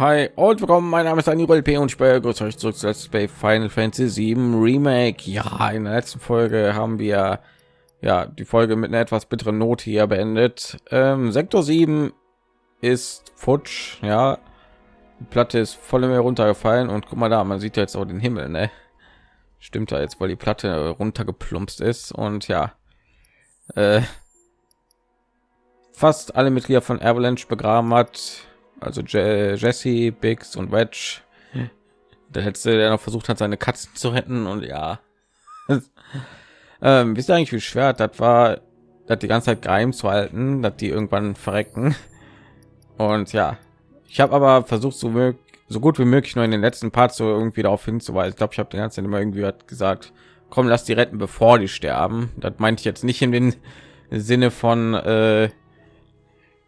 Hi und willkommen. Mein Name ist Daniel P. und ich begrüße euch zurück zu Let's Play Final Fantasy 7 Remake. Ja, in der letzten Folge haben wir ja die Folge mit einer etwas bitteren Note hier beendet. Ähm, Sektor 7 ist futsch. Ja, die Platte ist voll mehr runtergefallen und guck mal da, man sieht jetzt auch den Himmel, ne? Stimmt da jetzt, weil die Platte runtergeplumpst ist und ja, äh, fast alle Mitglieder von Avalanche begraben hat also Je Jesse, Biggs und Wedge. Der letzte, der noch versucht hat, seine Katzen zu retten und ja. ähm, wisst ihr eigentlich, wie schwer das war, das die ganze Zeit geheim zu halten, dass die irgendwann verrecken. Und ja, ich habe aber versucht, so, so gut wie möglich nur in den letzten Part so irgendwie darauf hinzuweisen. Ich glaube, ich habe den ganzen immer irgendwie gesagt, komm, lass die retten, bevor die sterben. Das meinte ich jetzt nicht in den Sinne von, äh,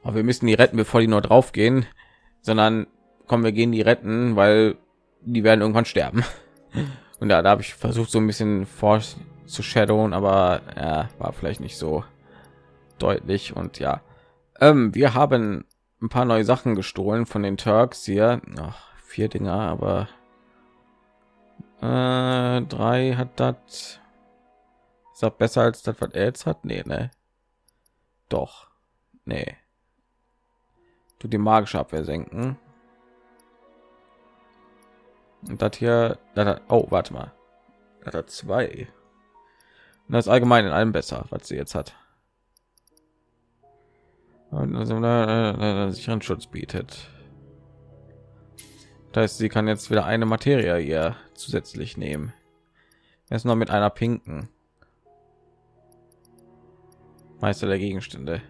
aber wir müssen die retten, bevor die nur drauf gehen sondern kommen wir gehen die retten, weil die werden irgendwann sterben. Und da, da habe ich versucht so ein bisschen vor zu shadowen, aber ja, war vielleicht nicht so deutlich. Und ja, ähm, wir haben ein paar neue Sachen gestohlen von den Turks hier. Ach, vier Dinger, aber äh, drei hat das besser als das, was er jetzt hat? Nee, ne? Doch. Nee du die magische Abwehr senken. Und das hier, das hat, oh, warte mal, das hat zwei. Und das allgemein in allem besser, was sie jetzt hat. Und also, äh, sicheren Schutz bietet. Das heißt, sie kann jetzt wieder eine Materie hier zusätzlich nehmen. Erst noch mit einer pinken. Meister der Gegenstände.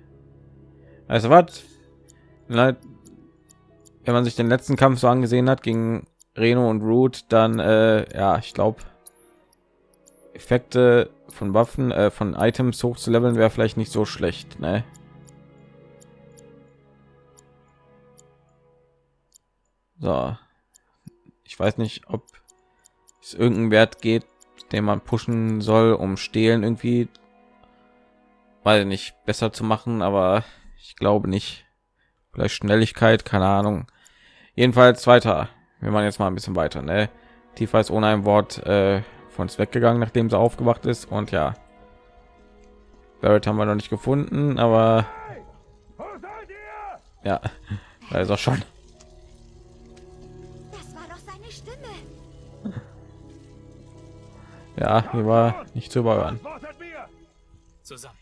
Also was? Wenn man sich den letzten Kampf so angesehen hat gegen Reno und Root, dann äh, ja, ich glaube, Effekte von Waffen, äh, von Items hoch zu leveln wäre vielleicht nicht so schlecht, ne? So, ich weiß nicht, ob es irgendeinen Wert geht, den man pushen soll, um stehlen irgendwie, weil nicht besser zu machen, aber ich glaube nicht vielleicht Schnelligkeit, keine Ahnung. Jedenfalls weiter. Wir machen jetzt mal ein bisschen weiter. Ne? Tiefer ist ohne ein Wort äh, von uns weggegangen, nachdem sie aufgewacht ist. Und ja, Barrett haben wir noch nicht gefunden, aber ja, da ist auch schon. Ja, hier war nicht zu überhören. Zusammen.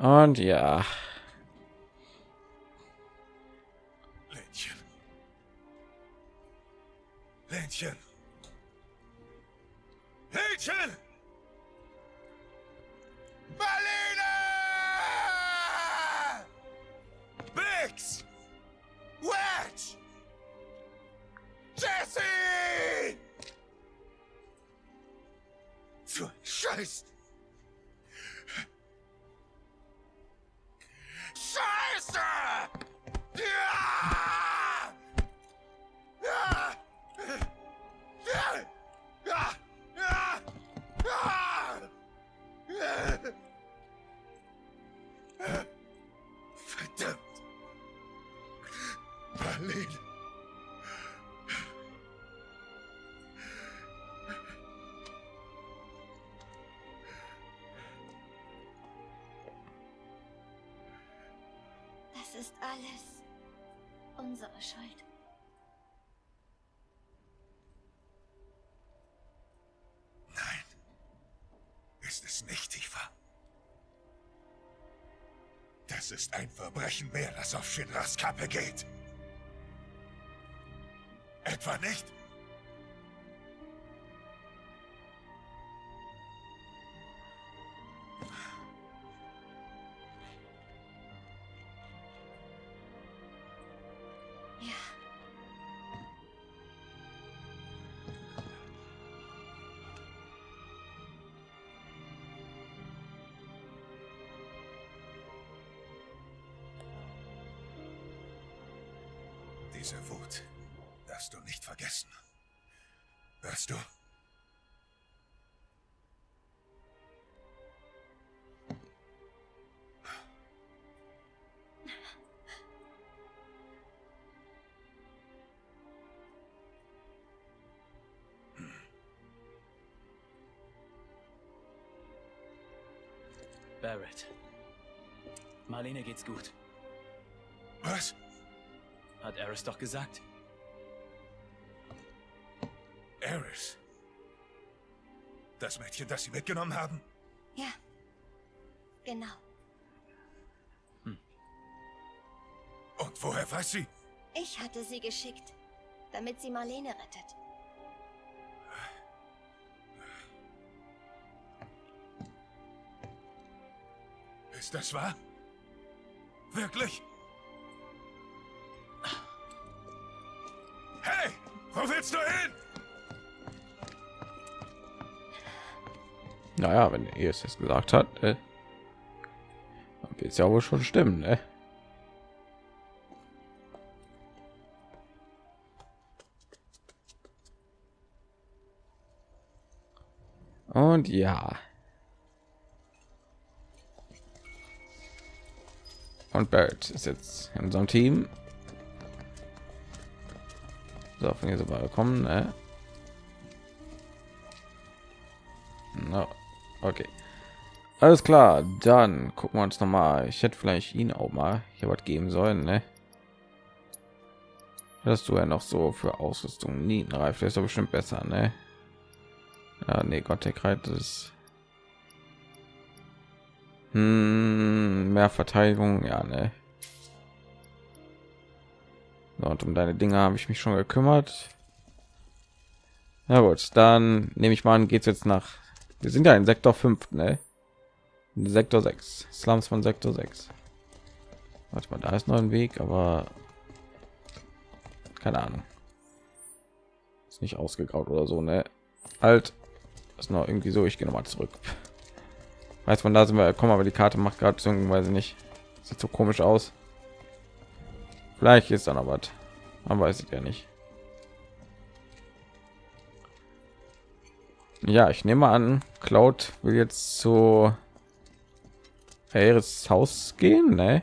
Und ja. Ländchen. Ländchen. Ländchen. Marlene! Bix! Wedge! Jesse! Für Scheiß! Nicht, Tifa. Das ist ein Verbrechen mehr, das auf Shinras Kappe geht. Etwa nicht? Barrett. Marlene geht's gut. Was? Hat Eris doch gesagt. Eris. Das Mädchen, das sie mitgenommen haben? Ja. Genau. Und woher weiß sie? Ich hatte sie geschickt, damit sie Marlene rettet. Ist das wahr? Wirklich? Hey, wo willst du hin? Naja, wenn er es jetzt gesagt hat, äh, wird es ja wohl schon stimmen, ne? Und ja. Und Barrett ist jetzt in unserem Team. So, von hier so weit kommen, ne? No. Okay. Alles klar, dann gucken wir uns noch mal. Ich hätte vielleicht ihn auch mal hier was geben sollen, ne? Dass du ja noch so für Ausrüstung Nietenreif, der ist doch bestimmt besser, ne? Ja, nee, Gott, der Kreit ist hm, mehr Verteidigung, ja, ne? Und um deine Dinge habe ich mich schon gekümmert. Na gut, dann nehme ich mal an, geht's jetzt nach. Wir sind ja in Sektor 5, ne? In Sektor 6, Slums von Sektor 6. Warte mal, da ist noch ein Weg, aber keine Ahnung. Ist nicht ausgegraut oder so, ne? Halt, ist noch irgendwie so. Ich gehe noch mal zurück. Weiß man, da sind wir. Komm, aber die Karte macht gerade beziehungsweise nicht. Sieht so komisch aus. Vielleicht ist dann aber. Man weiß es ja nicht. Ja, ich nehme an, Cloud will jetzt zu Ares Haus gehen, ne?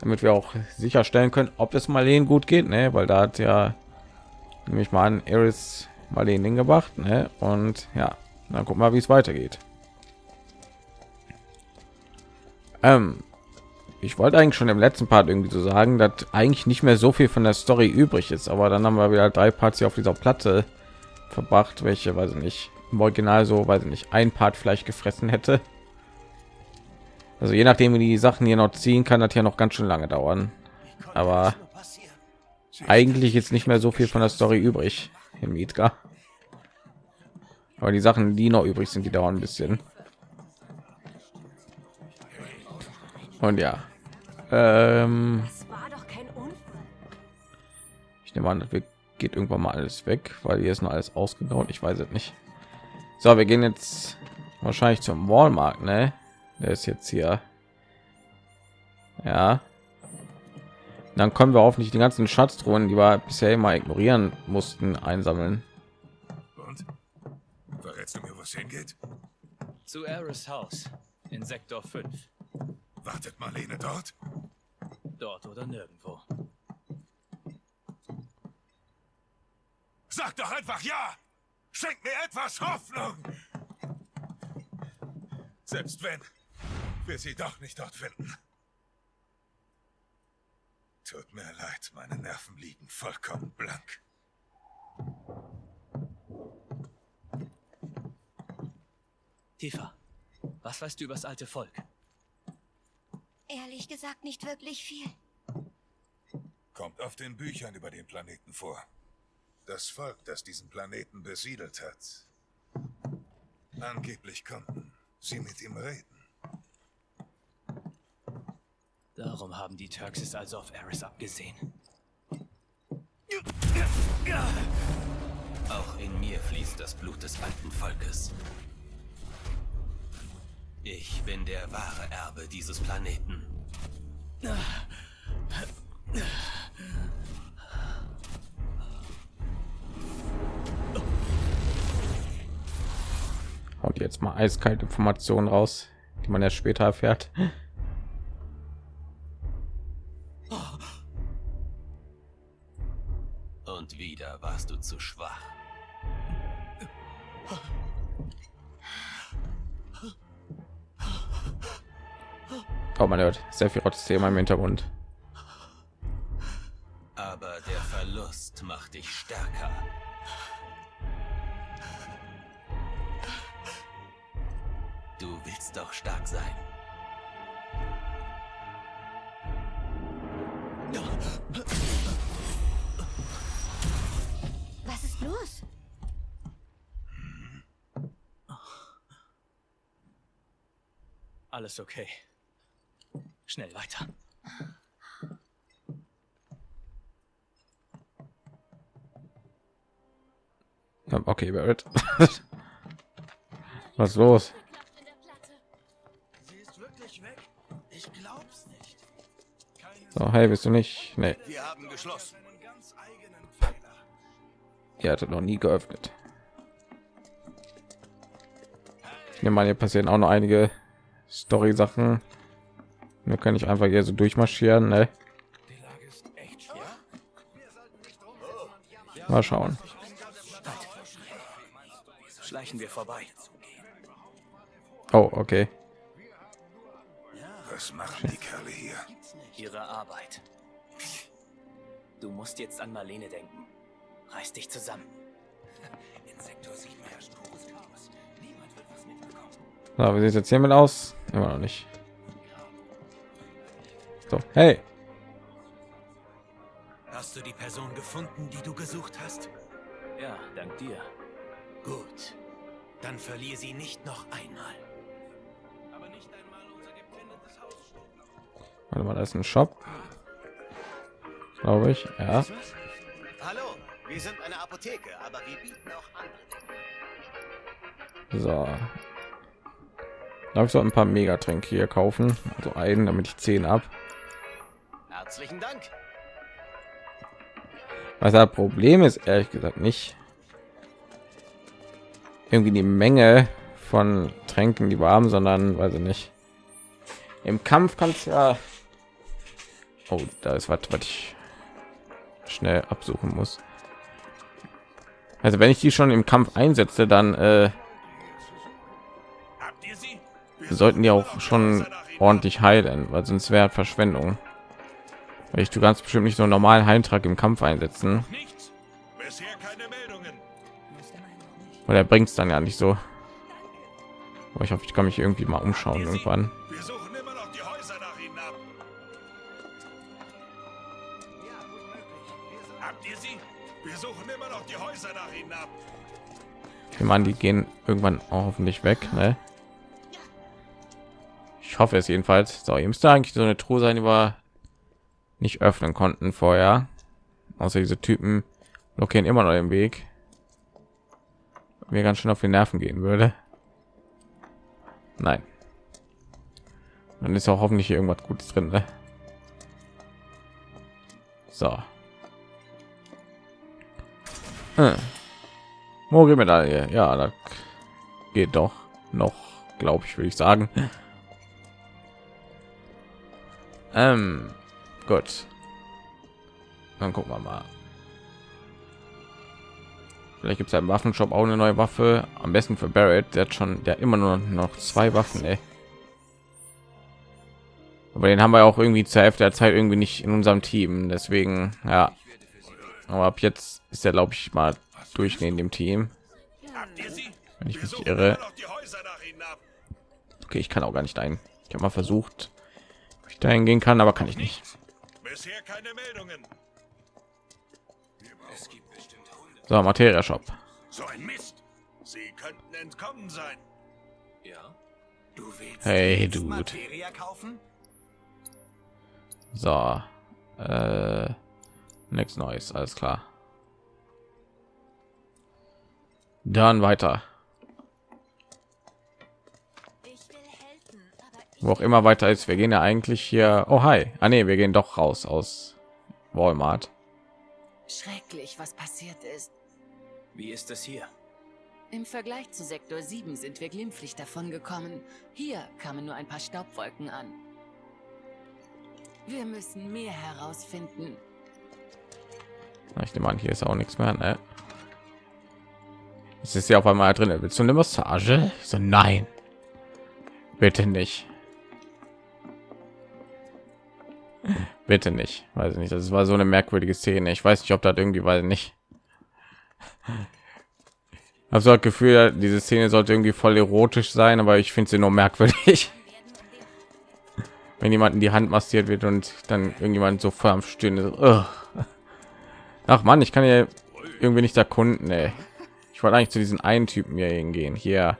Damit wir auch sicherstellen können, ob es Marleen gut geht, ne? Weil da hat ja nämlich mal an Ares Marleen hingebracht, ne? Und ja, dann guck mal, wie es weitergeht. Ähm, ich wollte eigentlich schon im letzten Part irgendwie so sagen, dass eigentlich nicht mehr so viel von der Story übrig ist, aber dann haben wir wieder drei Parts hier auf dieser Platte verbracht, welche, weiß ich nicht, im Original so, weiß ich nicht, ein Part vielleicht gefressen hätte. Also je nachdem, wie die Sachen hier noch ziehen, kann das ja noch ganz schön lange dauern. Aber eigentlich ist nicht mehr so viel von der Story übrig im Midgar. Aber die Sachen, die noch übrig sind, die dauern ein bisschen. Und ja, ähm, ich nehme an, das geht irgendwann mal alles weg, weil hier ist noch alles ausgebaut. Ich weiß es nicht. So, wir gehen jetzt wahrscheinlich zum Walmart, ne? Der ist jetzt hier. Ja. Dann können wir hoffentlich die ganzen Schatztruhen, die wir bisher immer ignorieren mussten, einsammeln. Wo es hingeht? Zu Eris Haus in Sektor 5. Wartet Marlene dort? Dort oder nirgendwo. Sag doch einfach ja! Schenk mir etwas Hoffnung! Selbst wenn wir sie doch nicht dort finden. Tut mir leid, meine Nerven liegen vollkommen blank. Tifa, was weißt du über das alte Volk? Ehrlich gesagt nicht wirklich viel. Kommt auf den Büchern über den Planeten vor. Das Volk, das diesen Planeten besiedelt hat. Angeblich konnten sie mit ihm reden. Darum haben die Turks es also auf Eris abgesehen. Auch in mir fließt das Blut des alten Volkes. Ich bin der wahre Erbe dieses Planeten. Haut jetzt mal eiskalt Informationen raus, die man erst später erfährt. Man hört sehr viel Thema im Hintergrund. Aber der Verlust macht dich stärker. Du willst doch stark sein. Was ist los? Alles okay. Schnell weiter. Okay, Barrett. Was ist los? Sie ist wirklich weg? Ich glaub's nicht. So, hey, bist du nicht? Nee, Wir haben geschlossen. Ihr hattet noch nie geöffnet. Ich nehme mal, hier passieren auch noch einige Story-Sachen. Nur kann ich einfach hier so durchmarschieren, ne? Die Lage ist echt schwer. Mal schauen. Schleichen wir vorbei. Oh, okay. Was machen die Kerle hier? Ihre Arbeit. Du musst jetzt an Marlene denken. Reiß dich zusammen. In Sektor 7 herrscht pures Chaos. Niemand wird was mitbekommen. So, wie sieht es jetzt hiermit aus? Immer noch nicht. So, hey. Hast du die Person gefunden, die du gesucht hast? Ja, dank dir. Gut. Dann verlier sie nicht noch einmal. Aber nicht einmal unser gepfändetes Haus. Warte mal, da ist ein Shop. Glaube ich. Ja. Hallo, wir sind eine Apotheke, aber wir bieten auch andere Dinge. So. Darf ich so ein paar Megatränke hier kaufen? Also einen, damit ich 10 ab. Herzlichen Dank. Was das Problem ist, ehrlich gesagt nicht. Irgendwie die Menge von Tränken, die wir haben, sondern weiß ich nicht. Im Kampf kannst ja. Oh, da ist was, was ich schnell absuchen muss. Also wenn ich die schon im Kampf einsetze, dann äh, sollten die auch schon ordentlich heilen, weil sonst wäre Verschwendung. Weil ich du ganz bestimmt nicht so einen normalen Heimtrag im Kampf einsetzen, weil er bringt es dann ja nicht so. Aber ich hoffe, ich kann mich irgendwie mal umschauen irgendwann. Wir suchen immer noch die Häuser nach ihnen ab. Habt ihr sie? Wir suchen immer noch die Häuser nach ihnen ab. Ich meine, die gehen irgendwann auch hoffentlich weg. Ne? Ich hoffe es jedenfalls. So, hier müsste eigentlich so eine Truhe sein, die wir nicht öffnen konnten vorher. Außer diese Typen blockieren immer noch den Weg. Mir ganz schön auf die Nerven gehen würde. Nein. Dann ist auch hoffentlich irgendwas Gutes drin. Ne? So. Hm. Mori-Medaille. Ja, das geht doch noch, glaube ich, würde ich sagen. Ähm, gut. Dann gucken wir mal. Vielleicht gibt es im Waffenshop auch eine neue Waffe. Am besten für Barrett. Der hat schon, der immer nur noch zwei Waffen. Ey. Aber den haben wir auch irgendwie zur Hälfte der Zeit irgendwie nicht in unserem Team. Deswegen, ja. Aber ab jetzt ist er, glaube ich, mal durchgehend im Team. Habt ihr sie? Wenn ich mich irre. Okay, ich kann auch gar nicht ein. Ich habe mal versucht, ob ich dahin gehen kann, aber kann ich nicht. Bisher keine Meldungen. So, Materia Shop. So ein Mist. Sie könnten entkommen sein. Ja? Du willst Hey, Dude. Materia kaufen? So, äh, nichts Neues, alles klar. Dann weiter. Wo auch immer weiter ist. Wir gehen ja eigentlich hier. Oh hi. Ah nee, wir gehen doch raus aus Walmart. Schrecklich, was passiert ist. Wie ist es hier? Im Vergleich zu Sektor 7 sind wir glimpflich davon gekommen. Hier kamen nur ein paar Staubwolken an. Wir müssen mehr herausfinden. Ich nehme an, hier ist auch nichts mehr. Ne? Es ist ja auf einmal drin. Willst du eine Massage? Ich so, nein. Bitte nicht. Bitte nicht. Weiß ich nicht. Das war so eine merkwürdige Szene. Ich weiß nicht, ob das irgendwie, weiß nicht. Also das Gefühl, diese Szene sollte irgendwie voll erotisch sein, aber ich finde sie nur merkwürdig. Wenn jemand in die Hand massiert wird und dann irgendjemand so voll am. Ugh. Ach man, ich kann ja irgendwie nicht erkunden. Ey. Ich wollte eigentlich zu diesen einen Typen hier hingehen. Hier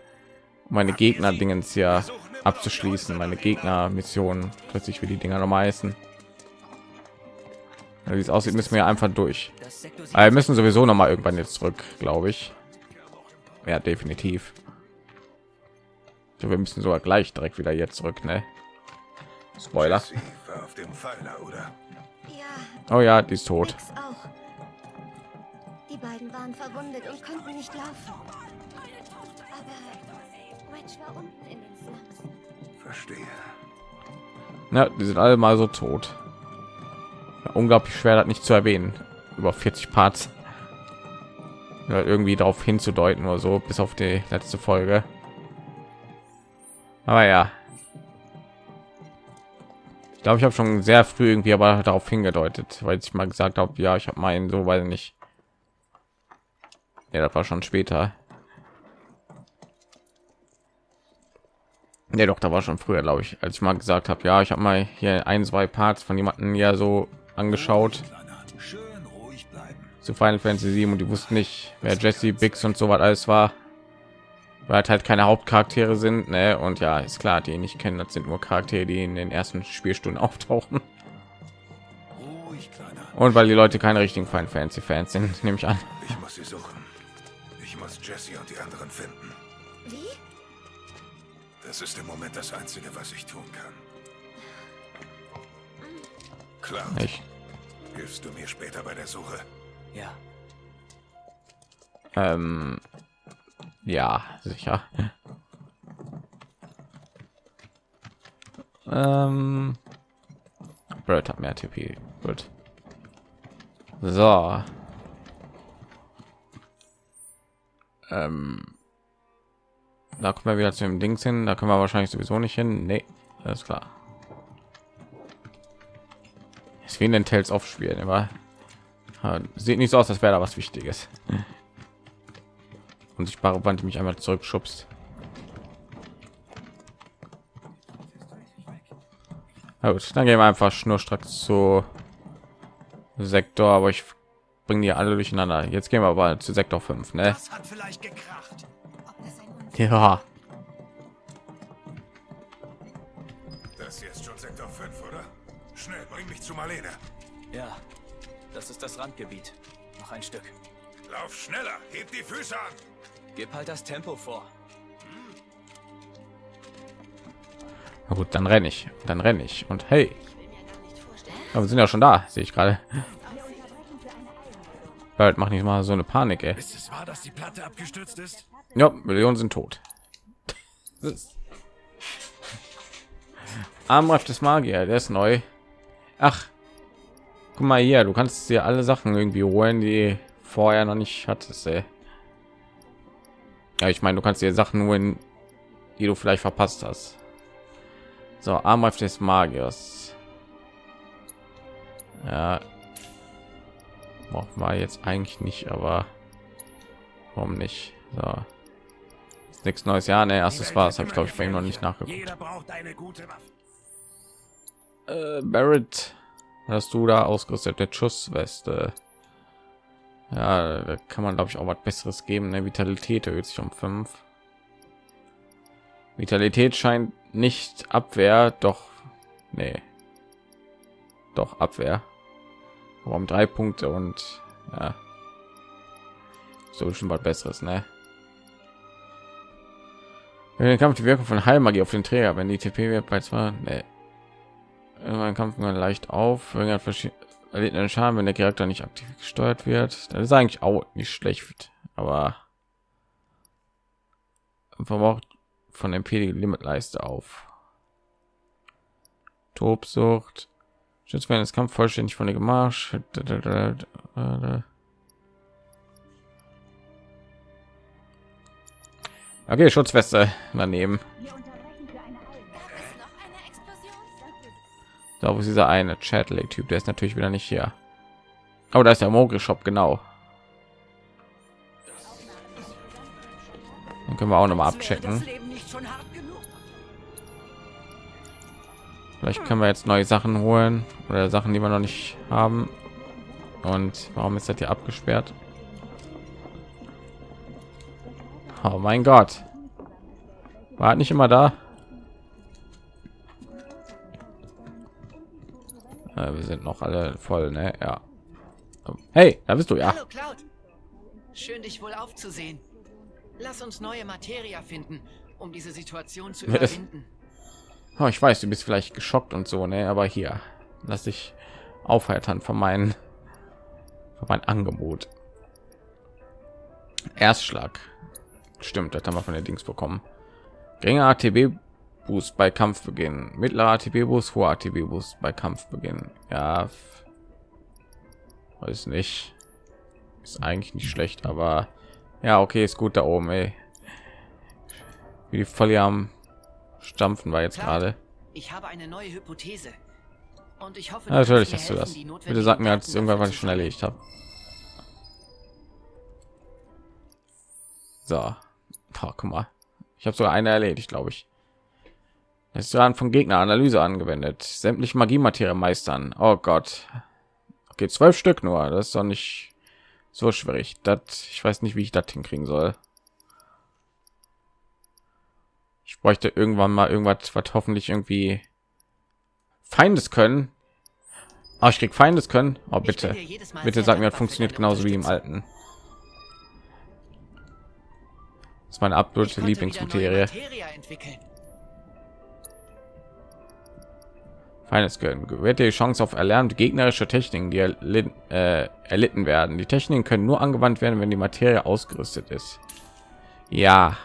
meine Gegner Dingens ja abzuschließen. Meine Gegner Missionen. Plötzlich wie die Dinger noch heißen. Wie es aussieht, müssen wir einfach durch. Aber wir müssen sowieso noch mal irgendwann jetzt zurück, glaube ich. Ja, definitiv. So, wir müssen sogar gleich direkt wieder jetzt zurück, ne? Spoiler. Sie war auf dem Pfeiler, oder? Ja, Oh ja, die ist tot. Die beiden waren verwundet und konnten nicht laufen. Aber Wedge war unten in den Slums. Verstehe. Ja, die sind alle mal so tot. Unglaublich schwer, das nicht zu erwähnen. Über 40 Parts. Ja, irgendwie darauf hinzudeuten oder so, bis auf die letzte Folge. Aber ja. Ich glaube, ich habe schon sehr früh irgendwie aber darauf hingedeutet, weil ich mal gesagt habe, ja, ich habe meinen so, weil nicht. Ja, das war schon später. Ja, doch, da war schon früher, glaube ich, als ich mal gesagt habe, ja, ich habe mal hier ein, zwei Parts von jemanden ja so angeschaut Kleiner, schön ruhig bleiben. zu Final Fantasy 7 und die wussten nicht, wer Jesse, Biggs und so was alles war, weil halt, halt keine Hauptcharaktere sind, ne? Und ja, ist klar, die nicht kennen, das sind nur Charaktere, die in den ersten Spielstunden auftauchen. Ruhig, Kleiner. Und weil die Leute keine richtigen Final Fantasy Fans sind, nehme ich an. Ich muss sie suchen. Ich muss Jesse und die anderen finden. Wie? Das ist im Moment das Einzige, was ich tun kann. Klar. Ich, Hilfst du mir später bei der Suche? Ja, ähm, ja, sicher. Ähm, Bird hat mehr TP. Gut. So. Ähm, da kommen wir wieder zu dem Dings hin. Da können wir wahrscheinlich sowieso nicht hin. Nee, alles klar. Ist wie in den Tales of spielen, aber ja, sieht nicht so aus, als wäre da was Wichtiges. Unsichtbare Wand, die mich einmal zurückschubst. Na gut, dann gehen wir einfach schnurstracks zu Sektor, aber ich bringe die alle durcheinander. Jetzt gehen wir aber zu Sektor 5, ne? Das hat vielleicht gekracht. Ja. Zu Marlene. ja. Das ist das Randgebiet. Noch ein Stück. Lauf schneller, heb die Füße an. Gib halt das Tempo vor. Na gut, dann renne ich. Dann renne ich. Und hey. Aber wir sind ja schon da, sehe ich gerade. Bald mach nicht mal so eine Panik, ey. Ist es wahr, dass die Platte abgestürzt ist? Ja, Millionen sind tot. Armreif des Magier, der ist neu. Ach, guck mal hier, du kannst dir alle Sachen irgendwie holen, die vorher noch nicht hattest. Ey. Ja, ich meine, du kannst dir Sachen holen, die du vielleicht verpasst hast. So, Armreif des Magiers. Ja, brauchen wir jetzt eigentlich nicht, aber warum nicht? So. Ist nichts Neues, ja, ne, erstes war es, habe ich glaube ich bei ihm noch nicht nachgeguckt. Jeder braucht eine gute Waffe. Äh, Barrett, hast du da ausgerüstet? Der Schussweste. Ja, da kann man glaube ich auch was Besseres geben. Ne? Vitalität erhöht sich um 5. Vitalität scheint nicht Abwehr, doch, nee, doch Abwehr. Aber um drei Punkte und ja, so schon was Besseres, ne? Wenn den Kampf die Wirkung von Heilmagie auf den Träger, wenn die TP wird bei zwei, nee. Irgendwann Kampf man leicht auf, erlebt einen Schaden, wenn der Charakter nicht aktiv gesteuert wird. Das ist eigentlich auch nicht schlecht, aber verbraucht von MP die Limitleiste auf. Tobsucht. Schützt werden das Kampf vollständig von der Gemarsch. Okay, Schutzweste daneben. Da wo ist dieser eine Chatley Typ, der ist natürlich wieder nicht hier. Aber da ist der Mogel Shop genau. Dann können wir auch noch mal abchecken. Vielleicht können wir jetzt neue Sachen holen oder Sachen, die wir noch nicht haben. Und warum ist das hier abgesperrt? Oh mein Gott. War nicht immer da. Äh, wir sind noch alle voll, ne? Ja. Hey, da bist du ja. Hallo Cloud. Schön dich wohl aufzusehen. Lass uns neue Materia finden, um diese Situation zu überwinden. Oh, ich weiß, du bist vielleicht geschockt und so, ne? Aber hier, lass dich aufheitern von meinen von mein Angebot. Erstschlag. Stimmt, das haben wir von der Dings bekommen. Geringer ATB Boost bei Kampfbeginn. Mittlerer ATB Boost, hoher ATB Boost bei Kampfbeginn. Ja, weiß nicht. Ist eigentlich nicht schlecht, aber ja, okay, ist gut da oben, ey. Wie die voll am Stampfen war jetzt gerade. Ich habe eine neue Hypothese. Und ich hoffe, ja, natürlich hast du das. Bitte sag mir als irgendwann, was ich schon erledigt habe. So, oh, guck mal. Ich habe sogar eine erledigt, glaube ich. Es ist dran von Gegner Analyse angewendet. Sämtliche Magie Materie meistern. Oh Gott. Okay, zwölf Stück nur. Das ist doch nicht so schwierig. Das, ich weiß nicht, wie ich das hinkriegen soll. Ich bräuchte irgendwann mal irgendwas, was hoffentlich irgendwie Feindes können. Oh, ich krieg Feindes können. Oh, bitte, bitte sag mir, das funktioniert genauso wie im alten. Das ist meine absolute Lieblingsmaterie. Feines Können gewährt die Chance auf erlernte gegnerische Techniken, die erlitten, äh, erlitten werden. Die Techniken können nur angewandt werden, wenn die Materie ausgerüstet ist. Ja,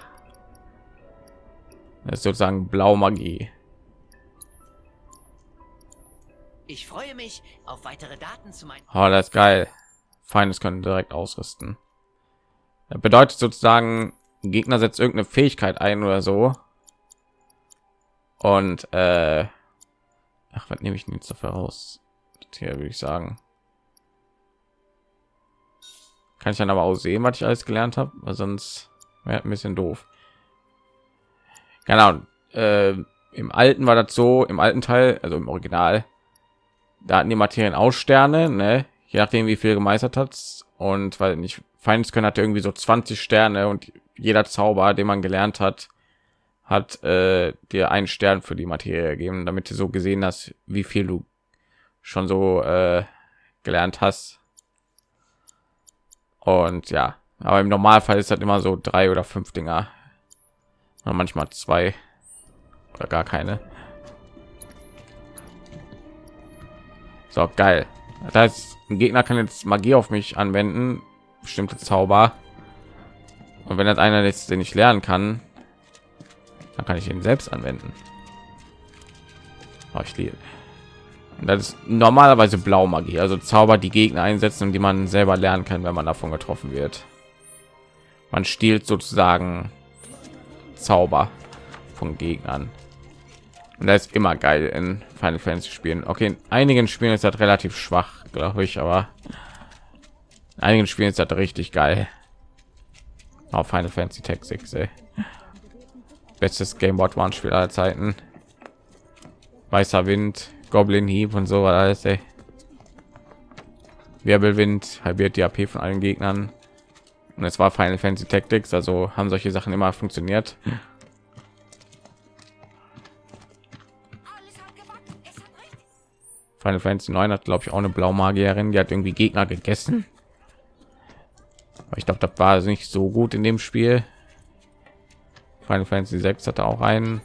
das ist sozusagen Blaumagie. Ich freue mich auf weitere Daten zu meinen. Oh, das ist geil. Feines können direkt ausrüsten. Das bedeutet sozusagen, Gegner setzt irgendeine Fähigkeit ein oder so. Und äh, ach, was nehme ich denn jetzt dafür raus? Hier würde ich sagen. Kann ich dann aber auch sehen, was ich alles gelernt habe, weil sonst wäre ein bisschen doof. Genau. Äh, Im alten war das so, im alten Teil, also im Original, da hatten die Materien aus Sterne, ne? je nachdem wie viel gemeistert hat und weil nicht Feindes können hatte irgendwie so 20 Sterne und jeder Zauber, den man gelernt hat, hat äh, dir einen Stern für die Materie gegeben, damit du so gesehen hast, wie viel du schon so äh, gelernt hast. Und ja, aber im Normalfall ist das immer so drei oder fünf Dinger, oder manchmal zwei oder gar keine. So geil. Das heißt, ein Gegner kann jetzt Magie auf mich anwenden, bestimmte Zauber. Und wenn das einer ist, den ich lernen kann, dann kann ich ihn selbst anwenden. Oh, ich liebe. Das ist normalerweise blau Magie, also Zauber, die Gegner einsetzen die man selber lernen kann, wenn man davon getroffen wird. Man stiehlt sozusagen Zauber von Gegnern. Und das ist immer geil in Final Fantasy Spielen. Okay, in einigen Spielen ist das relativ schwach, glaube ich, aber in einigen Spielen ist das richtig geil. Auf Final Fantasy Tactics, ey. Bestes Game Board One Spiel aller Zeiten. Weißer Wind, Goblin Hieb und so alles, ey. Wirbelwind halbiert die AP von allen Gegnern. Und es war Final Fantasy Tactics, also haben solche Sachen immer funktioniert. Final Fantasy 9 hat glaube ich auch eine Blaumagierin, die hat irgendwie Gegner gegessen. Aber ich glaube, das war nicht so gut in dem Spiel. Final Fantasy 6 hatte auch einen.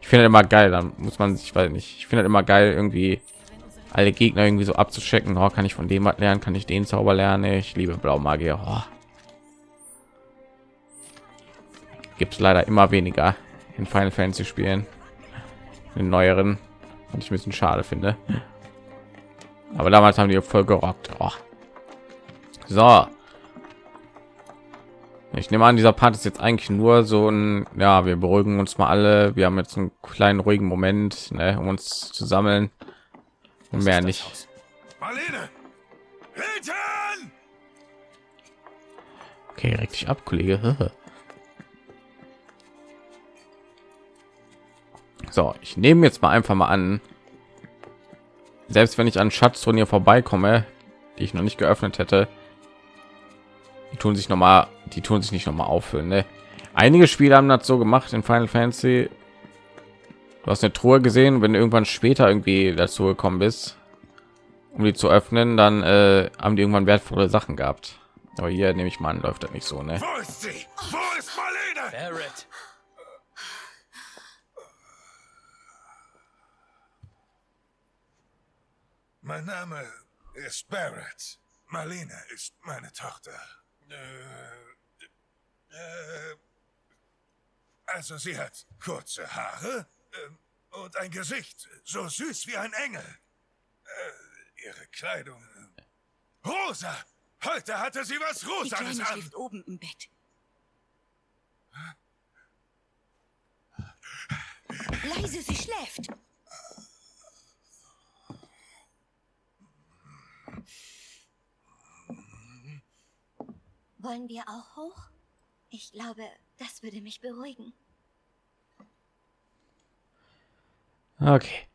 Ich finde immer geil, dann muss man sich, weil nicht, ich finde immer geil irgendwie alle Gegner irgendwie so abzuschecken. Oh, kann ich von dem was lernen? Kann ich den Zauber lernen? Ich liebe Blaumagier. Oh. gibt es leider immer weniger in Final Fantasy Spielen, in neueren, und ich ein bisschen schade finde. Aber damals haben die voll gerockt. Oh. So, ich nehme an, dieser Part ist jetzt eigentlich nur so ein, ja, wir beruhigen uns mal alle. Wir haben jetzt einen kleinen ruhigen Moment, ne, um uns zu sammeln. Und mehr nicht. Marlene! Hinten! Okay, reg dich ab, Kollege. So, ich nehme jetzt mal einfach mal an, selbst wenn ich an Schatzturnier vorbeikomme, die ich noch nicht geöffnet hätte, die tun sich noch mal die tun sich nicht noch mal auffüllen ne? einige spiele haben das so gemacht in final fantasy du hast eine truhe gesehen wenn du irgendwann später irgendwie dazu gekommen bist um die zu öffnen dann äh, haben die irgendwann wertvolle sachen gehabt aber hier nehme ich mal an läuft das nicht so ne Wo ist sie? Wo ist Barrett. Mein Name ist Barrett. Marlene ist meine Tochter. Äh, äh, also sie hat kurze Haare äh, und ein Gesicht so süß wie ein Engel. Äh, ihre Kleidung. Äh, rosa! Heute hatte sie was Rosa an. schläft oben im Bett. Leise, sie schläft. Wollen wir auch hoch? Ich glaube, das würde mich beruhigen. Okay.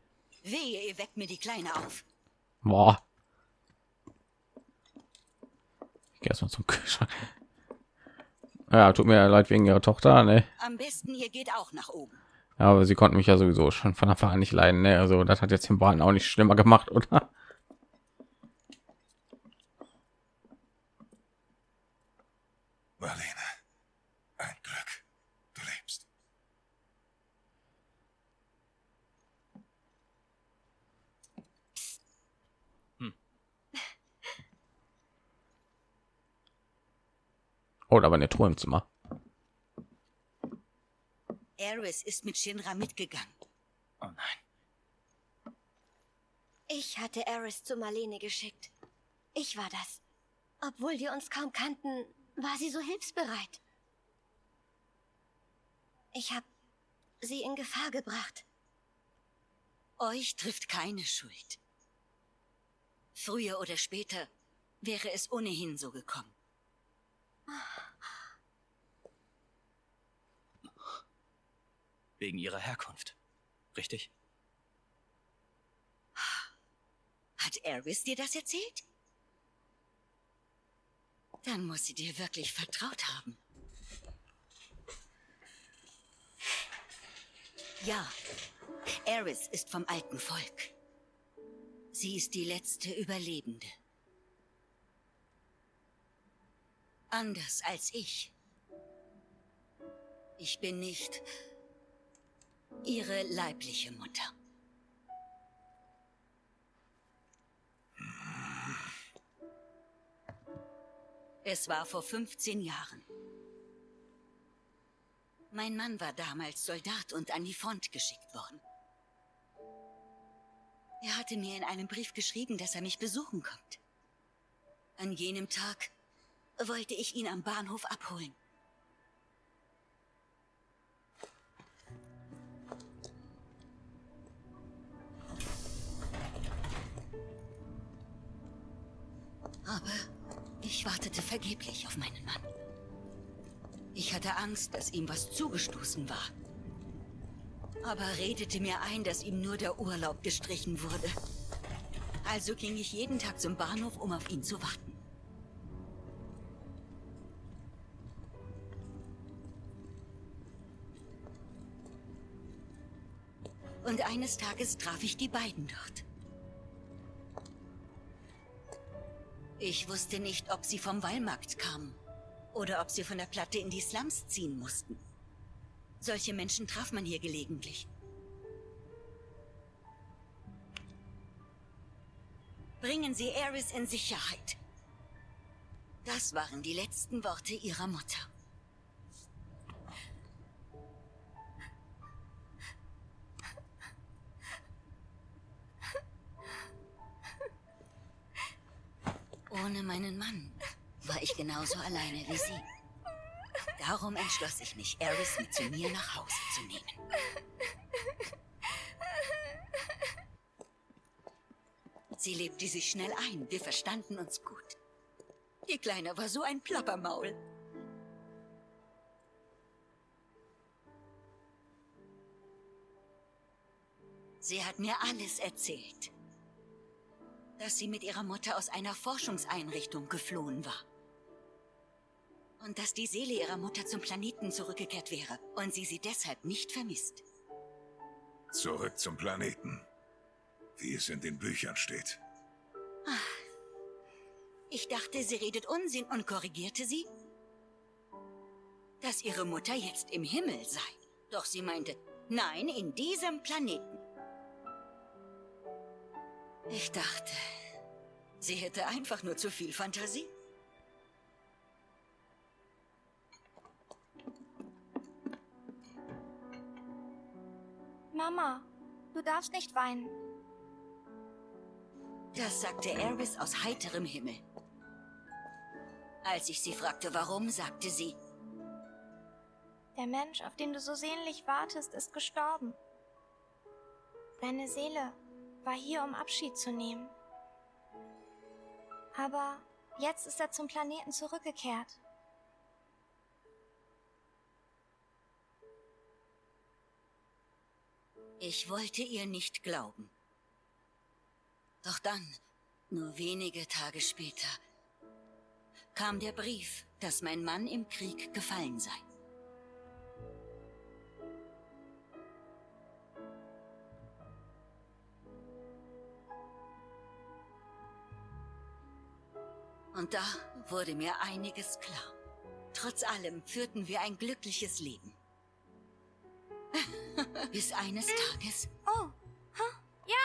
Wehe, ihr weckt mir die Kleine auf. Boah. Ich gehe erstmal zum Kühlschrank. Ja, tut mir leid wegen ihrer Tochter, ne? Am besten ihr geht auch nach oben. Ja, aber sie konnten mich ja sowieso schon von Anfang an nicht leiden, ne? Also das hat jetzt den Braten auch nicht schlimmer gemacht, oder? Oh, aber eine Truhe im Zimmer. Eris ist mit Shinra mitgegangen. Oh nein. Ich hatte Eris zu Marlene geschickt. Ich war das. Obwohl wir uns kaum kannten, war sie so hilfsbereit. Ich habe sie in Gefahr gebracht. Euch trifft keine Schuld. Früher oder später wäre es ohnehin so gekommen. Wegen ihrer Herkunft. Richtig? Hat Eris dir das erzählt? Dann muss sie dir wirklich vertraut haben. Ja, Eris ist vom alten Volk. Sie ist die letzte Überlebende. Anders als ich. Ich bin nicht ihre leibliche Mutter. Es war vor 15 Jahren. Mein Mann war damals Soldat und an die Front geschickt worden. Er hatte mir in einem Brief geschrieben, dass er mich besuchen kommt. An jenem Tag wollte ich ihn am Bahnhof abholen. Aber ich wartete vergeblich auf meinen Mann. Ich hatte Angst, dass ihm was zugestoßen war. Aber redete mir ein, dass ihm nur der Urlaub gestrichen wurde. Also ging ich jeden Tag zum Bahnhof, um auf ihn zu warten. Und eines Tages traf ich die beiden dort. Ich wusste nicht, ob sie vom Wallmarkt kamen oder ob sie von der Platte in die Slums ziehen mussten. Solche Menschen traf man hier gelegentlich. Bringen Sie Eris in Sicherheit. Das waren die letzten Worte ihrer Mutter. Ohne meinen Mann war ich genauso alleine wie sie. Darum entschloss ich mich, Eris mit zu mir nach Hause zu nehmen. Sie lebte sich schnell ein. Wir verstanden uns gut. Die Kleine war so ein Plappermaul. Sie hat mir alles erzählt. Dass sie mit ihrer Mutter aus einer Forschungseinrichtung geflohen war. Und dass die Seele ihrer Mutter zum Planeten zurückgekehrt wäre und sie sie deshalb nicht vermisst. Zurück zum Planeten. Wie es in den Büchern steht. Ich dachte, sie redet Unsinn und korrigierte sie. Dass ihre Mutter jetzt im Himmel sei. Doch sie meinte, nein, in diesem Planeten. Ich dachte, sie hätte einfach nur zu viel Fantasie. Mama, du darfst nicht weinen. Das sagte Eris aus heiterem Himmel. Als ich sie fragte, warum, sagte sie, Der Mensch, auf den du so sehnlich wartest, ist gestorben. Deine Seele war hier, um Abschied zu nehmen. Aber jetzt ist er zum Planeten zurückgekehrt. ich wollte ihr nicht glauben. Doch dann, nur wenige Tage später, kam der Brief, dass mein Mann im Krieg gefallen sei. Und da wurde mir einiges klar. Trotz allem führten wir ein glückliches Leben. Bis eines Tages... Oh, ha, ja.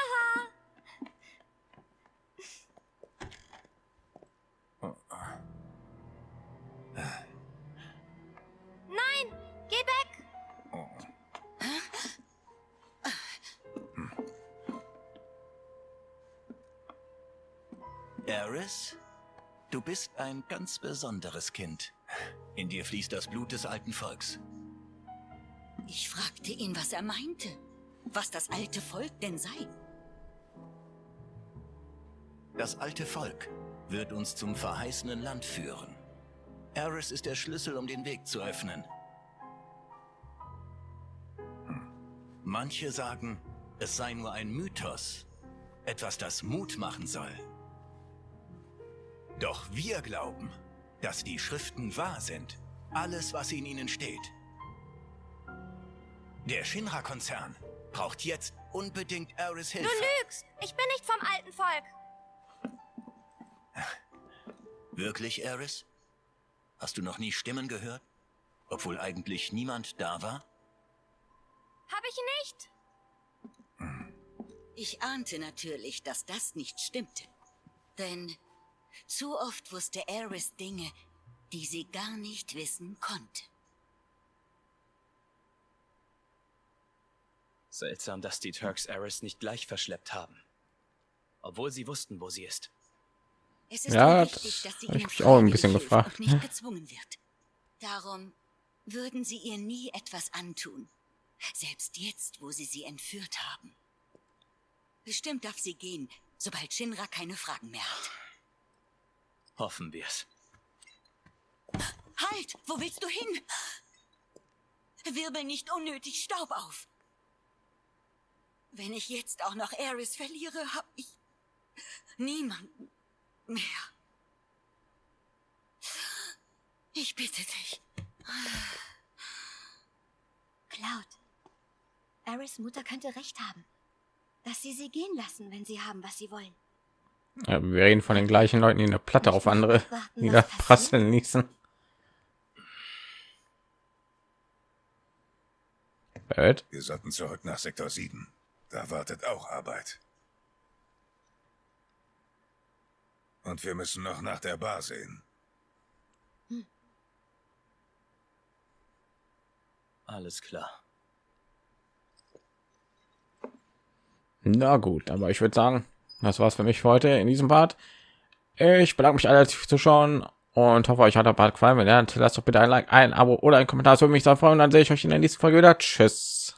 Nein, geh weg. Eris, du bist ein ganz besonderes Kind. In dir fließt das Blut des alten Volks. Ich fragte ihn, was er meinte. Was das alte Volk denn sei. Das alte Volk wird uns zum verheißenen Land führen. Eris ist der Schlüssel, um den Weg zu öffnen. Manche sagen, es sei nur ein Mythos. Etwas, das Mut machen soll. Doch wir glauben, dass die Schriften wahr sind. Alles, was in ihnen steht. Der Shinra-Konzern braucht jetzt unbedingt Eris Hilfe. Du lügst. Ich bin nicht vom alten Volk. Wirklich, Eris? Hast du noch nie Stimmen gehört? Obwohl eigentlich niemand da war? Hab ich nicht. Ich ahnte natürlich, dass das nicht stimmte. Denn zu oft wusste Eris Dinge, die sie gar nicht wissen konnte. Seltsam, dass die Turks Eris nicht gleich verschleppt haben. Obwohl sie wussten, wo sie ist. Es ist Ja, wichtig, das dass sie hab ich ihnen mich auch ein bisschen gefragt. Und nicht gezwungen wird. Darum würden sie ihr nie etwas antun. Selbst jetzt, wo sie sie entführt haben. Bestimmt darf sie gehen, sobald Shinra keine Fragen mehr hat. Hoffen wir's. Halt! Wo willst du hin? Wirbel nicht unnötig Staub auf. Wenn ich jetzt auch noch Eris verliere, hab ich niemanden mehr. Ich bitte dich. Cloud. Aris Mutter könnte recht haben. Dass sie sie gehen lassen, wenn sie haben, was sie wollen. Ja, wir reden von den gleichen Leuten, die eine Platte auf andere niederprasseln ließen. Wir sollten zurück nach Sektor 7. Da wartet auch Arbeit. Und wir müssen noch nach der Bar sehen. Alles klar. Na gut, aber ich würde sagen, das war's für mich für heute in diesem Part. Ich bedanke mich alle fürs Zuschauen und hoffe, euch hat der Part gefallen. Wenn ja, lasst doch bitte ein Like, ein Abo oder ein Kommentar. Das würde mich sehr freuen. Und dann sehe ich euch in der nächsten Folge wieder. Tschüss.